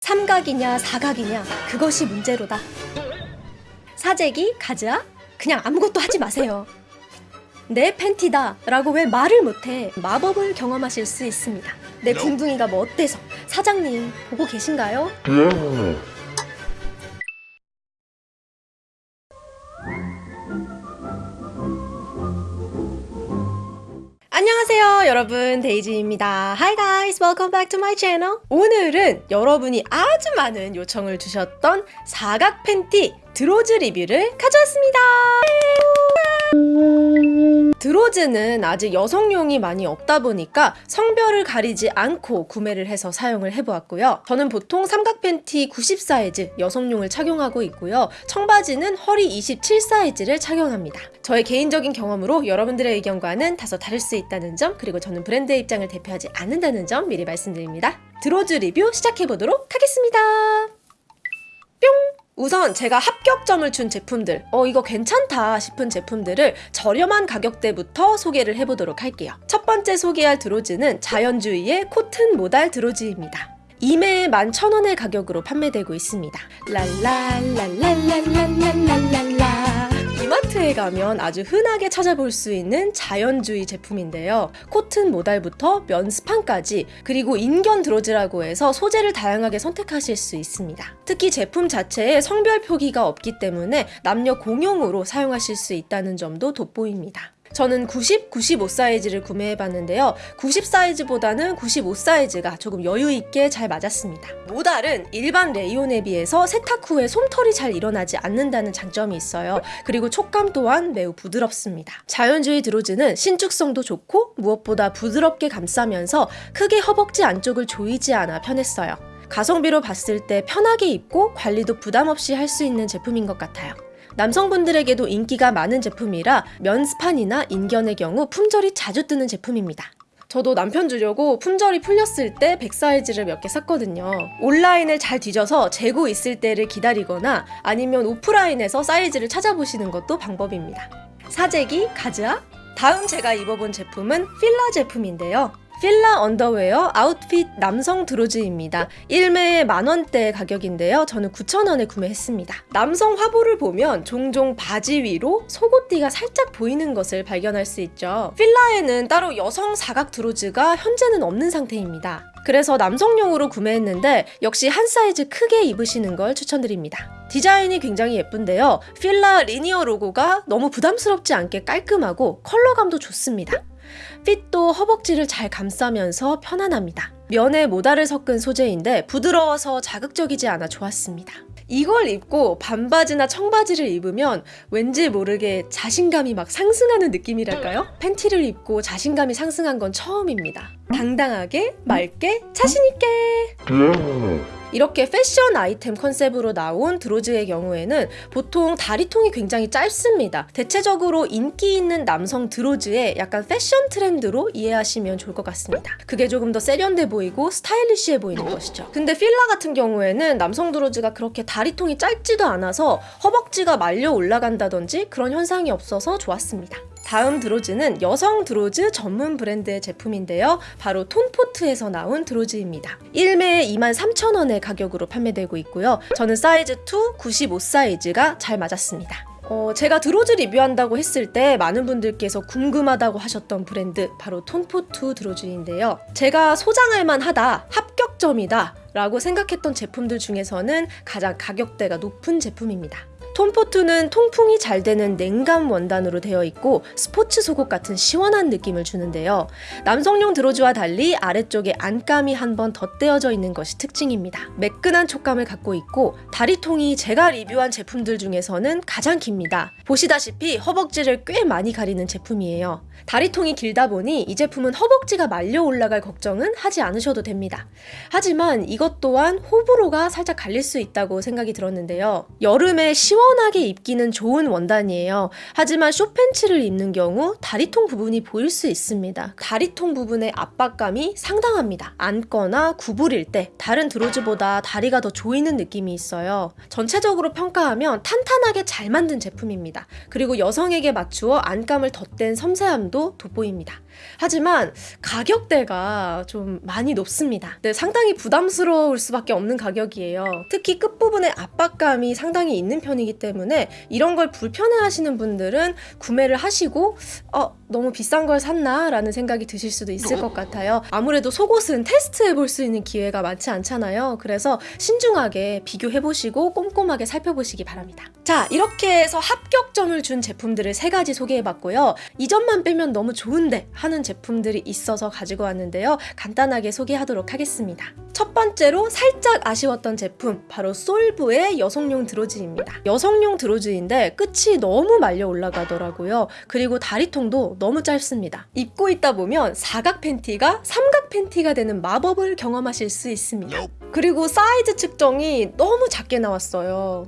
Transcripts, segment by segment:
삼각이냐 사각이냐 그것이 문제로다. 사재기, 가즈아? 그냥 아무것도 하지 마세요. 내 팬티다 라고 왜 말을 못해 마법을 경험하실 수 있습니다. 내 궁둥이가 뭐 어때서? 사장님 보고 계신가요? 여러분 데이지입니다. Hi guys welcome back to my channel. 오늘은 여러분이 아주 많은 요청을 주셨던 사각 팬티 드로즈 리뷰를 가져왔습니다 드로즈는 아직 여성용이 많이 없다 보니까 성별을 가리지 않고 구매를 해서 사용을 해보았고요. 저는 보통 삼각 팬티 90 사이즈 여성용을 착용하고 있고요. 청바지는 허리 27 사이즈를 착용합니다. 저의 개인적인 경험으로 여러분들의 의견과는 다소 다를 수 있다는 점 그리고 저는 브랜드의 입장을 대표하지 않는다는 점 미리 말씀드립니다. 드로즈 리뷰 시작해보도록 하겠습니다. 뿅! 우선 제가 합격점을 준 제품들, 어, 이거 괜찮다 싶은 제품들을 저렴한 가격대부터 소개를 해보도록 할게요. 첫 번째 소개할 드로즈는 자연주의의 코튼 모달 드로즈입니다. 이매에 11,000원의 가격으로 판매되고 있습니다. 랄랄랄랄랄랄랄랄라 이마트에 가면 아주 흔하게 찾아볼 수 있는 자연주의 제품인데요. 코튼 모달부터 면 스판까지 그리고 인견 드로즈라고 해서 소재를 다양하게 선택하실 수 있습니다. 특히 제품 자체에 성별 표기가 없기 때문에 남녀 공용으로 사용하실 수 있다는 점도 돋보입니다. 저는 90, 95 사이즈를 구매해봤는데요. 90 사이즈보다는 95 사이즈가 조금 여유있게 잘 맞았습니다. 모달은 일반 레이온에 비해서 세탁 후에 솜털이 잘 일어나지 않는다는 장점이 있어요. 그리고 촉감 또한 매우 부드럽습니다. 자연주의 드로즈는 신축성도 좋고 무엇보다 부드럽게 감싸면서 크게 허벅지 안쪽을 조이지 않아 편했어요. 가성비로 봤을 때 편하게 입고 관리도 부담 없이 할 수 있는 제품인 것 같아요. 남성분들에게도 인기가 많은 제품이라 면스판이나 인견의 경우 품절이 자주 뜨는 제품입니다. 저도 남편 주려고 품절이 풀렸을 때 100 사이즈를 몇 개 샀거든요. 온라인을 잘 뒤져서 재고 있을 때를 기다리거나 아니면 오프라인에서 사이즈를 찾아보시는 것도 방법입니다. 사재기, 가즈아? 다음 제가 입어본 제품은 필라 제품인데요. 필라 언더웨어 아웃핏 남성 드로즈입니다. 1매에 만원대 가격인데요. 저는 9,000원에 구매했습니다. 남성 화보를 보면 종종 바지 위로 속옷띠가 살짝 보이는 것을 발견할 수 있죠. 필라에는 따로 여성 사각 드로즈가 현재는 없는 상태입니다. 그래서 남성용으로 구매했는데 역시 한 사이즈 크게 입으시는 걸 추천드립니다. 디자인이 굉장히 예쁜데요. 필라 linear 로고가 너무 부담스럽지 않게 깔끔하고 컬러감도 좋습니다. 핏도 허벅지를 잘 감싸면서 편안합니다. 면에 모달을 섞은 소재인데 부드러워서 자극적이지 않아 좋았습니다. 이걸 입고 반바지나 청바지를 입으면 왠지 모르게 자신감이 막 상승하는 느낌이랄까요? 팬티를 입고 자신감이 상승한 건 처음입니다. 당당하게, 맑게, 자신있게! 이렇게 패션 아이템 컨셉으로 나온 드로즈의 경우에는 보통 다리통이 굉장히 짧습니다. 대체적으로 인기 있는 남성 드로즈의 약간 패션 트렌드로 이해하시면 좋을 것 같습니다. 그게 조금 더 세련돼 보이고 스타일리시해 보이는 것이죠. 근데 필라 같은 경우에는 남성 드로즈가 그렇게 다리통이 짧지도 않아서 허벅지가 말려 올라간다든지 그런 현상이 없어서 좋았습니다. 다음 드로즈는 여성 드로즈 전문 브랜드의 제품인데요. 바로 톤포트에서 나온 드로즈입니다. 1매에 23,000원의 가격으로 판매되고 있고요. 저는 사이즈 2, 95 사이즈가 잘 맞았습니다. 어, 제가 드로즈 리뷰한다고 했을 때 많은 분들께서 궁금하다고 하셨던 브랜드 바로 톤포트 드로즈인데요. 제가 소장할 만하다, 합격점이다 라고 생각했던 제품들 중에서는 가장 가격대가 높은 제품입니다. 톰포트는 통풍이 잘 되는 냉감 원단으로 되어 있고 스포츠 속옷 같은 시원한 느낌을 주는데요. 남성용 드로즈와 달리 아래쪽에 안감이 한 번 덧대어져 있는 것이 특징입니다. 매끈한 촉감을 갖고 있고 다리통이 제가 리뷰한 제품들 중에서는 가장 깁니다. 보시다시피 허벅지를 꽤 많이 가리는 제품이에요. 다리통이 길다 보니 이 제품은 허벅지가 말려 올라갈 걱정은 하지 않으셔도 됩니다. 하지만 이것 또한 호불호가 살짝 갈릴 수 있다고 생각이 들었는데요. 여름에 시원 시원하게 입기는 좋은 원단이에요. 하지만 쇼팬츠를 입는 경우 다리통 부분이 보일 수 있습니다. 다리통 부분의 압박감이 상당합니다. 앉거나 구부릴 때 다른 드로즈보다 다리가 더 조이는 느낌이 있어요. 전체적으로 평가하면 탄탄하게 잘 만든 제품입니다. 그리고 여성에게 맞추어 안감을 덧댄 섬세함도 돋보입니다. 하지만 가격대가 좀 많이 높습니다. 네, 상당히 부담스러울 수밖에 없는 가격이에요. 특히 끝부분에 압박감이 상당히 있는 편이 기 때문에 이런 걸 불편해하시는 분들은 구매를 하시고 어, 너무 비싼 걸 샀나? 라는 생각이 드실 수도 있을 것 같아요. 아무래도 속옷은 테스트해 볼 수 있는 기회가 많지 않잖아요. 그래서 신중하게 비교해 보시고 꼼꼼하게 살펴보시기 바랍니다. 자, 이렇게 해서 합격점을 준 제품들을 세 가지 소개해 봤고요. 이 점만 빼면 너무 좋은데 하는 제품들이 있어서 가지고 왔는데요. 간단하게 소개하도록 하겠습니다. 첫 번째로 살짝 아쉬웠던 제품 바로 솔브의 여성용 드로즈입니다. 여성용 드로즈인데 끝이 너무 말려 올라가더라고요. 그리고 다리통도 너무 짧습니다. 입고 있다 보면 사각 팬티가 삼각 팬티가 되는 마법을 경험하실 수 있습니다. 그리고 사이즈 측정이 너무 작게 나왔어요.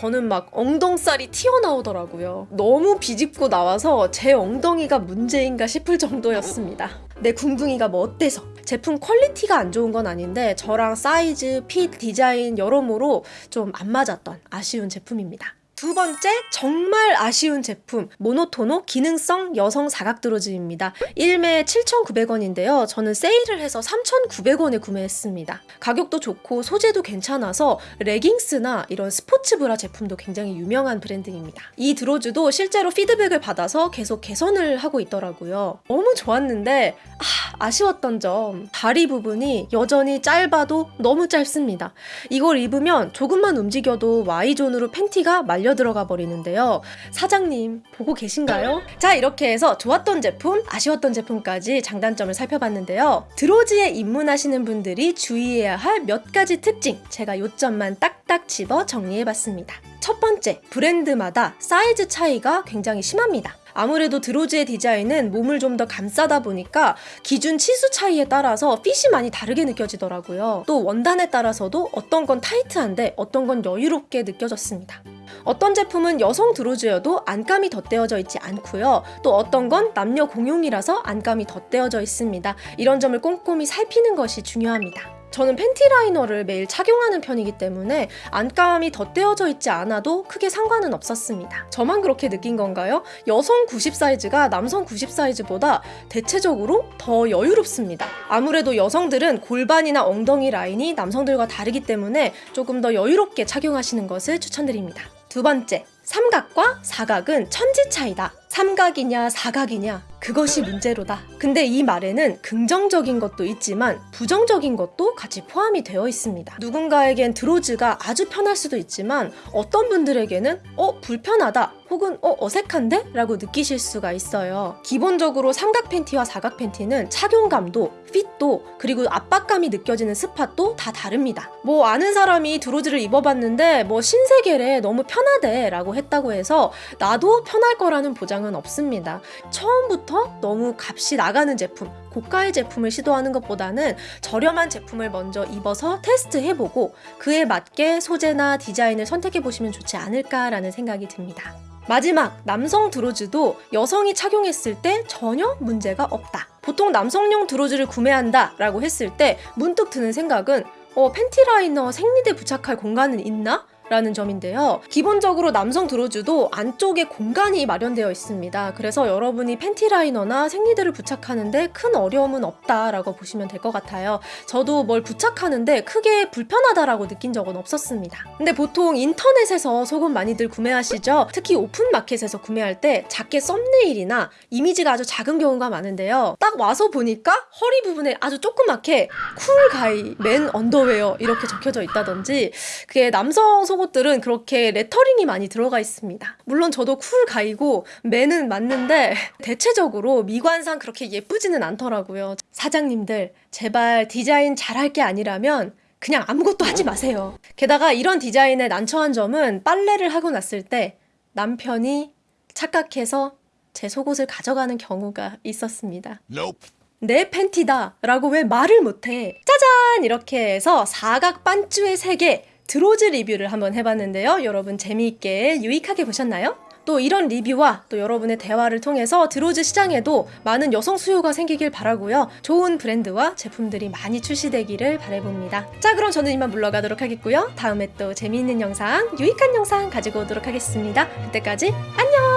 저는 막 엉덩살이 튀어나오더라고요. 너무 비집고 나와서 제 엉덩이가 문제인가 싶을 정도였습니다. 내 궁둥이가 뭐 어때서? 제품 퀄리티가 안 좋은 건 아닌데 저랑 사이즈, 핏, 디자인 여러모로 좀 안 맞았던 아쉬운 제품입니다. 두 번째 정말 아쉬운 제품 모노토노 기능성 여성 사각 드로즈입니다. 1매에 7,900원인데요. 저는 세일을 해서 3,900원에 구매했습니다. 가격도 좋고 소재도 괜찮아서 레깅스나 이런 스포츠 브라 제품도 굉장히 유명한 브랜드입니다. 이 드로즈도 실제로 피드백을 받아서 계속 개선을 하고 있더라고요. 너무 좋았는데 아, 아쉬웠던 점 다리 부분이 여전히 짧아도 너무 짧습니다. 이걸 입으면 조금만 움직여도 Y존으로 팬티가 말려 들어가 버리는데요. 사장님 보고 계신가요? 자 이렇게 해서 좋았던 제품, 아쉬웠던 제품까지 장단점을 살펴봤는데요. 드로즈에 입문하시는 분들이 주의해야 할 몇 가지 특징 제가 요점만 딱딱 집어 정리해봤습니다. 첫 번째, 브랜드마다 사이즈 차이가 굉장히 심합니다. 아무래도 드로즈의 디자인은 몸을 좀 더 감싸다 보니까 기준 치수 차이에 따라서 핏이 많이 다르게 느껴지더라고요. 또 원단에 따라서도 어떤 건 타이트한데 어떤 건 여유롭게 느껴졌습니다. 어떤 제품은 여성 드로즈여도 안감이 덧대어져 있지 않고요. 또 어떤 건 남녀 공용이라서 안감이 덧대어져 있습니다. 이런 점을 꼼꼼히 살피는 것이 중요합니다. 저는 팬티 라이너를 매일 착용하는 편이기 때문에 안감이 덧대어져 있지 않아도 크게 상관은 없었습니다. 저만 그렇게 느낀 건가요? 여성 90 사이즈가 남성 90 사이즈보다 대체적으로 더 여유롭습니다. 아무래도 여성들은 골반이나 엉덩이 라인이 남성들과 다르기 때문에 조금 더 여유롭게 착용하시는 것을 추천드립니다. 두 번째, 삼각과 사각은 천지 차이다. 삼각이냐 사각이냐 그것이 문제로다. 근데 이 말에는 긍정적인 것도 있지만 부정적인 것도 같이 포함이 되어 있습니다. 누군가에겐 드로즈가 아주 편할 수도 있지만 어떤 분들에게는 어 불편하다 혹은 어 어색한데? 라고 느끼실 수가 있어요. 기본적으로 삼각 팬티와 사각 팬티는 착용감도 핏도 그리고 압박감이 느껴지는 스팟도 다 다릅니다. 뭐 아는 사람이 드로즈를 입어봤는데 뭐 신세계래 너무 편하대 라고 했다고 해서 나도 편할 거라는 보장은 없습니다. 처음부터 너무 값이 나가는 제품 고가의 제품을 시도하는 것보다는 저렴한 제품을 먼저 입어서 테스트해보고 그에 맞게 소재나 디자인을 선택해보시면 좋지 않을까라는 생각이 듭니다. 마지막 남성 드로즈도 여성이 착용했을 때 전혀 문제가 없다. 보통 남성용 드로즈를 구매한다 라고 했을 때 문득 드는 생각은 어, 팬티 라이너 생리대 부착할 공간은 있나? 라는 점인데요. 기본적으로 남성 드로즈도 안쪽에 공간이 마련되어 있습니다. 그래서 여러분이 팬티 라이너나 생리대를 부착하는데 큰 어려움은 없다라고 보시면 될 것 같아요. 저도 뭘 부착하는데 크게 불편하다라고 느낀 적은 없었습니다. 근데 보통 인터넷에서 속옷 많이들 구매하시죠? 특히 오픈마켓에서 구매할 때 작게 썸네일이나 이미지가 아주 작은 경우가 많은데요. 딱 와서 보니까 허리 부분에 아주 조그맣게 cool guy man underwear 이렇게 적혀져 있다든지 그게 남성 속 속옷들은 그렇게 레터링이 많이 들어가 있습니다. 물론 저도 cool guy고 man은 맞는데 대체적으로 미관상 그렇게 예쁘지는 않더라고요. 사장님들 제발 디자인 잘할 게 아니라면 그냥 아무것도 하지 마세요. 게다가 이런 디자인에 난처한 점은 빨래를 하고 났을 때 남편이 착각해서 제 속옷을 가져가는 경우가 있었습니다. Nope. 내 팬티다 라고 왜 말을 못해 짜잔 이렇게 해서 사각 반쭈의 세계 드로즈 리뷰를 한번 해봤는데요. 여러분 재미있게 유익하게 보셨나요? 또 이런 리뷰와 또 여러분의 대화를 통해서 드로즈 시장에도 많은 여성 수요가 생기길 바라고요. 좋은 브랜드와 제품들이 많이 출시되기를 바라봅니다. 자, 그럼 저는 이만 물러가도록 하겠고요. 다음에 또 재미있는 영상, 유익한 영상 가지고 오도록 하겠습니다. 그때까지 안녕!